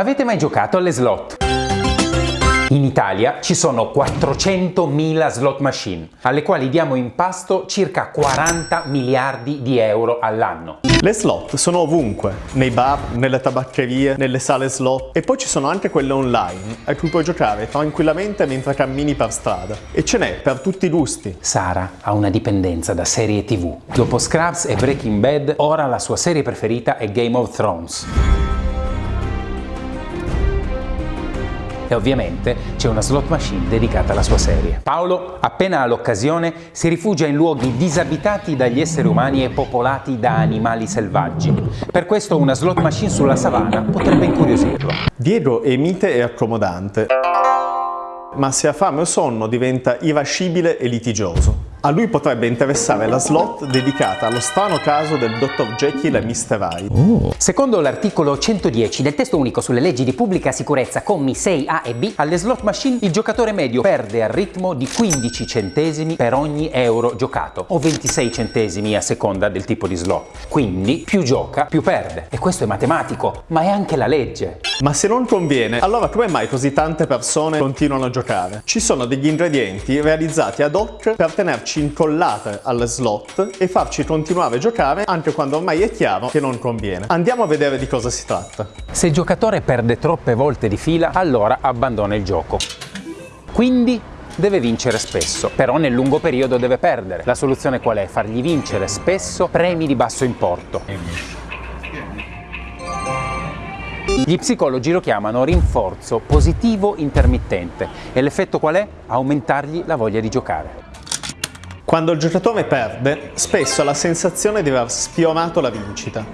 Avete mai giocato alle slot? In Italia ci sono 400.000 slot machine, alle quali diamo in pasto circa 40 miliardi di euro all'anno. Le slot sono ovunque, nei bar, nelle tabaccherie, nelle sale slot e poi ci sono anche quelle online a cui puoi giocare tranquillamente mentre cammini per strada. E ce n'è per tutti i gusti. Sara ha una dipendenza da serie tv. Dopo Scrubs e Breaking Bad, ora la sua serie preferita è Game of Thrones. E ovviamente c'è una slot machine dedicata alla sua serie. Paolo, appena ha l'occasione, si rifugia in luoghi disabitati dagli esseri umani e popolati da animali selvaggi. Per questo una slot machine sulla savana potrebbe incuriosirlo. Diego è mite e accomodante, ma se ha fame o sonno diventa irascibile e litigioso. A lui potrebbe interessare la slot dedicata allo strano caso del Dr. Jekyll e Mr. Hyde. Oh. Secondo l'articolo 110 del testo unico sulle leggi di pubblica sicurezza, commi 6a e b, alle slot machine il giocatore medio perde al ritmo di 15 centesimi per ogni euro giocato, o 26 centesimi a seconda del tipo di slot. Quindi più gioca, più perde. E questo è matematico, ma è anche la legge. Ma se non conviene, allora come mai così tante persone continuano a giocare? Ci sono degli ingredienti realizzati ad hoc per tenerci tenerci incollate alle slot e farci continuare a giocare anche quando ormai è chiaro che non conviene. Andiamo a vedere di cosa si tratta. Se il giocatore perde troppe volte di fila, allora abbandona il gioco. Quindi deve vincere spesso, però nel lungo periodo deve perdere. La soluzione qual è? Fargli vincere spesso premi di basso importo. Gli psicologi lo chiamano rinforzo positivo intermittente e l'effetto qual è? Aumentargli la voglia di giocare. Quando il giocatore perde, spesso ha la sensazione di aver sfiorato la vincita.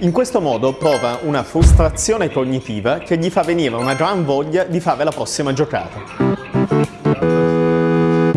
In questo modo prova una frustrazione cognitiva che gli fa venire una gran voglia di fare la prossima giocata.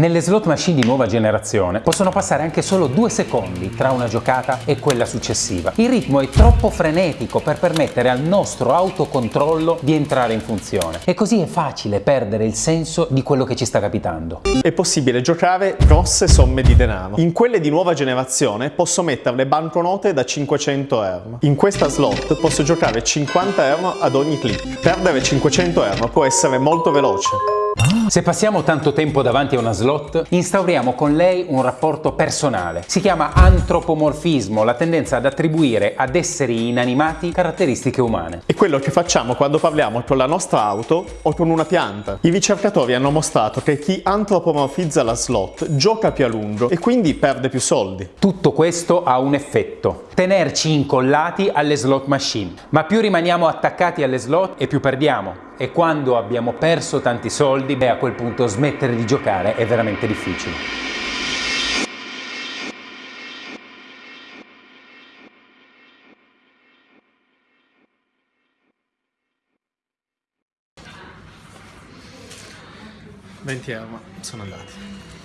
Nelle slot machine di nuova generazione possono passare anche solo due secondi tra una giocata e quella successiva. Il ritmo è troppo frenetico per permettere al nostro autocontrollo di entrare in funzione e così è facile perdere il senso di quello che ci sta capitando. È possibile giocare grosse somme di denaro. In quelle di nuova generazione posso mettere le banconote da 500 euro. In questa slot posso giocare 50 euro ad ogni click. Perdere 500 euro può essere molto veloce. Se passiamo tanto tempo davanti a una slot, instauriamo con lei un rapporto personale. Si chiama antropomorfismo, la tendenza ad attribuire ad esseri inanimati caratteristiche umane. È quello che facciamo quando parliamo con la nostra auto o con una pianta. I ricercatori hanno mostrato che chi antropomorfizza la slot gioca più a lungo e quindi perde più soldi. Tutto questo ha un effetto, tenerci incollati alle slot machine. Ma più rimaniamo attaccati alle slot e più perdiamo e quando abbiamo perso tanti soldi, beh a quel punto smettere di giocare è veramente difficile. Venti euro, sono andati.